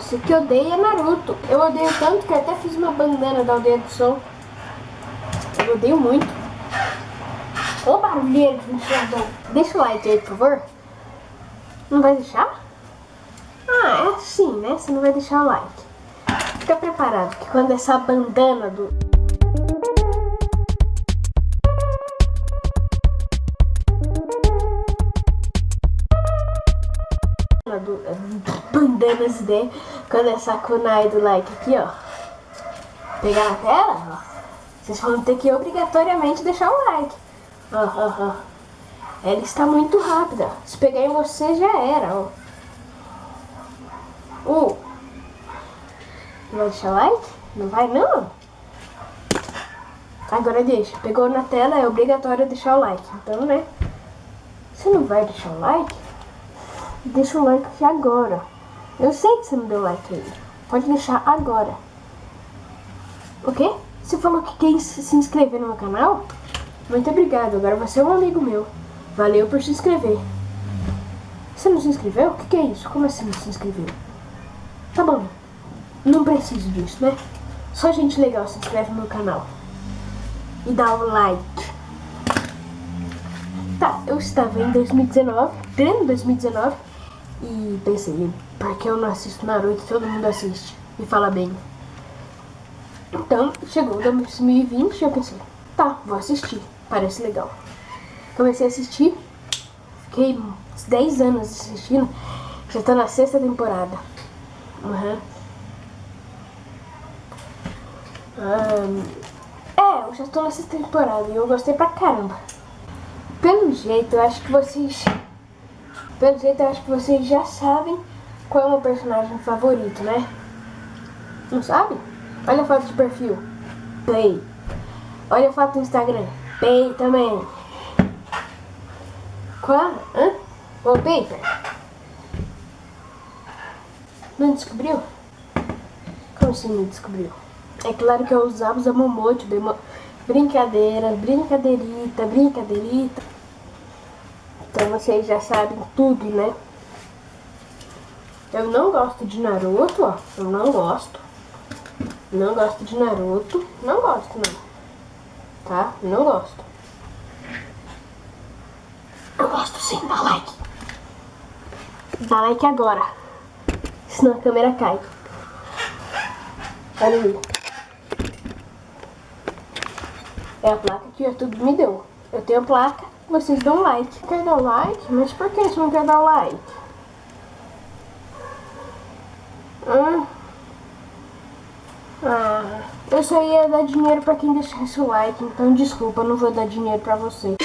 você que odeia Naruto. Eu odeio tanto que até fiz uma bandana da aldeia do sol. Eu odeio muito. Ô barulheiro de ventilador. Deixa o like aí, por favor. Não vai deixar? Ah, é assim, né? Você não vai deixar o like. Fica preparado que quando essa bandana do... do bandanas de quando essa kunai do like aqui, ó. Pegar na tela, ó. Vocês vão ter que obrigatoriamente deixar o like. Ó, ó, ó. Ela está muito rápida. Se pegar em você, já era, ó. Uh. Não vai deixar like? Não vai, não? Agora deixa. Pegou na tela, é obrigatório deixar o like. Então, né? Você não vai deixar o like? Deixa o like agora. Eu sei que você não deu like ainda. Pode deixar agora. Ok? Você falou que quer se inscrever no meu canal? Muito obrigado. Agora você é um amigo meu. Valeu por se inscrever. Você não se inscreveu? O que, que é isso? Como assim não se inscreveu? Tá bom. Não preciso disso, né? Só gente legal se inscreve no meu canal. E dá o um like. Tá, eu estava em 2019, pleno 2019, e pensei, porque eu não assisto Naruto, todo mundo assiste e fala bem. Então, chegou 2020 e eu pensei, tá, vou assistir, parece legal. Comecei a assistir, fiquei uns 10 anos assistindo, já tô na sexta temporada. Uhum. Um, é, eu já tô na sexta temporada e eu gostei pra caramba. Pelo jeito, eu acho que vocês... Pelo jeito, acho que vocês já sabem qual é o meu personagem favorito, né? Não sabe? Olha a foto de perfil. Play. Olha a foto do Instagram. Play também. Qual? Hã? Wallpaper? Não descobriu? Como assim não descobriu? É claro que eu usava os Amomote, brincadeira, brincadeirita, brincadeirita. Então vocês já sabem tudo, né? Eu não gosto de Naruto, ó. Eu não gosto. Não gosto de Naruto. Não gosto, não. Tá? Não gosto. Eu gosto sim, dá like. Dá like agora. Senão a câmera cai. Olha aí. É a placa que o YouTube me deu. Eu tenho placa, vocês dão like. Quer dar like? Mas por que você não quer dar like? Hum? Ah, eu só ia dar dinheiro pra quem deixasse o like, então desculpa, não vou dar dinheiro pra você.